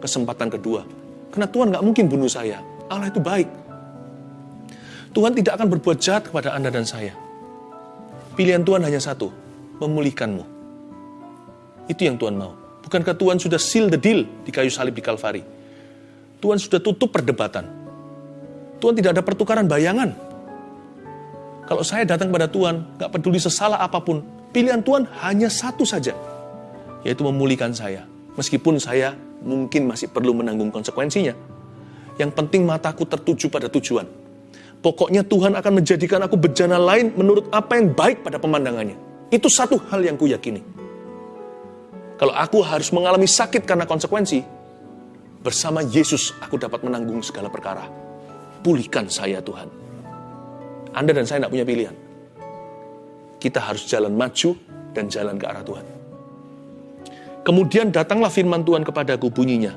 kesempatan kedua. Karena Tuhan nggak mungkin bunuh saya. Allah itu baik. Tuhan tidak akan berbuat jahat kepada Anda dan saya. Pilihan Tuhan hanya satu, memulihkanmu. Itu yang Tuhan mau. Bukankah Tuhan sudah seal the deal di kayu salib di Kalvari? Tuhan sudah tutup perdebatan. Tuhan tidak ada pertukaran bayangan. Kalau saya datang pada Tuhan, nggak peduli sesalah apa pun, pilihan Tuhan hanya satu saja, yaitu memulihkan saya. Meskipun saya mungkin masih perlu menanggung konsekuensinya. Yang penting mataku tertuju pada tujuan. Pokoknya Tuhan akan menjadikan aku bejana lain menurut apa yang baik pada pemandangannya. Itu satu hal yang kuyakini. Kalau aku harus mengalami sakit karena konsekuensi, bersama Yesus aku dapat menanggung segala perkara. Pulihkan saya Tuhan. Anda dan saya tidak punya pilihan. Kita harus jalan maju dan jalan ke arah Tuhan. Kemudian datanglah firman Tuhan kepadaku bunyinya.